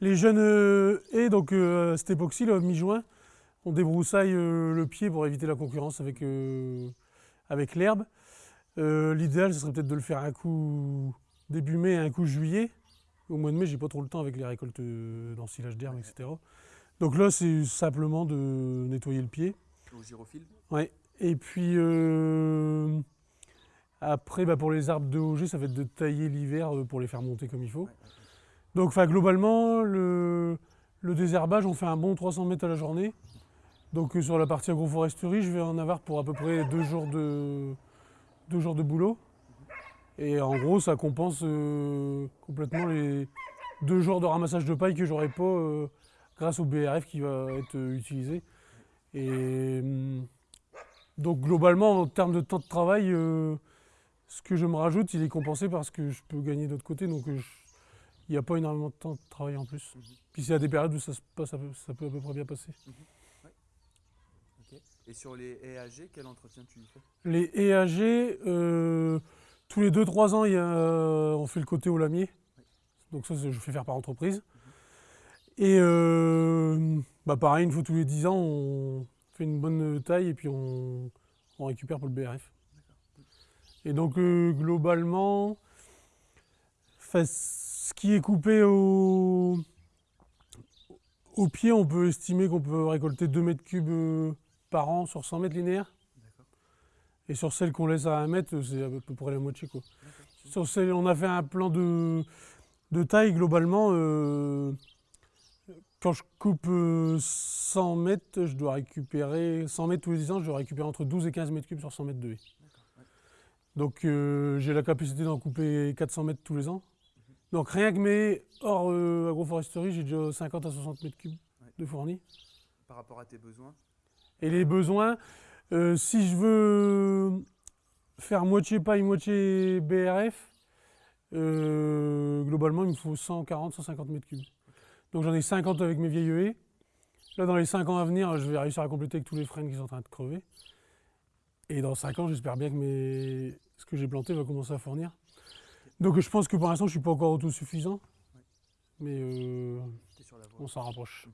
Les jeunes euh, haies, donc euh, à cette époque-ci, mi-juin, on débroussaille euh, le pied pour éviter la concurrence avec, euh, avec l'herbe. Euh, L'idéal, ce serait peut-être de le faire un coup début mai et un coup juillet. Au mois de mai, j'ai pas trop le temps avec les récoltes euh, d'ensilage d'herbe, etc. Donc là, c'est simplement de nettoyer le pied. Au gyrophile Ouais. Et puis euh, après, bah, pour les arbres de OG, ça va être de tailler l'hiver euh, pour les faire monter comme il faut. Ouais. Donc globalement, le, désherbage, on fait un bon 300 mètres à la journée. Donc euh, sur la partie agroforesterie, je vais en avoir pour à peu près deux jours de, deux jours de boulot. Et en gros, ça compense euh, complètement les deux jours de ramassage de paille que j'aurais pas euh, grâce au BRF qui va être utilisé. Et hum, donc globalement, en termes de temps de travail, ce que je me rajoute, il est compensé parce que je peux gagner d'autre côté. Donc il n'y a pas énormément de temps de travail en plus. Mhm. Puis c'est à des périodes où ça, se passe, à peu- ça peut à peu près bien passer. Ok. Et sur les âgées, quel entretien tu y fais? Les EAG, euh, tous les 2-3 ans, il y a, euh, on fait le côté au lamier. Donc ça, je fais faire par entreprise. Et euh, bah pareil, une fois tous les 10 ans, on fait une bonne taille et puis on, on récupère pour le BRF. Et donc euh, globalement, enfin, ce qui est coupé au, au pied, on peut estimer qu'on peut récolter 2 mètres cubes euh, par an sur 100 mètres linéaires. Et sur celle qu'on laisse à 1 mètre, c'est à peu près la moitié. Quoi. Sur celle, on a fait un plan de, de taille globalement. euh, quand je coupe euh, 100 mètres, je dois récupérer 100 mètres tous les 10 ans, je dois récupérer entre 12 et 15 mètres cubes sur 100 mètres de haie. Donc euh, j'ai la capacité d'en couper 400 mètres tous les ans. Donc rien que mes hors euh, agroforesterie, j'ai déjà 50 à 60 mètres cubes Ouais. de fournis. Par rapport à tes besoins? Et les besoins, euh, si je veux faire moitié paille, moitié BRF, euh, globalement, il me faut 140, 150 mètres cubes. Donc j'en ai 50 avec mes vieilles haies. Là, dans les 5 ans à venir, je vais réussir à compléter avec tous les frênes qui sont en train de crever. Et dans 5 ans, j'espère bien que mes... ce que j'ai planté va commencer à fournir. Donc je pense que pour l'instant, je ne suis pas encore autosuffisant. Mais euh, on s'en rapproche.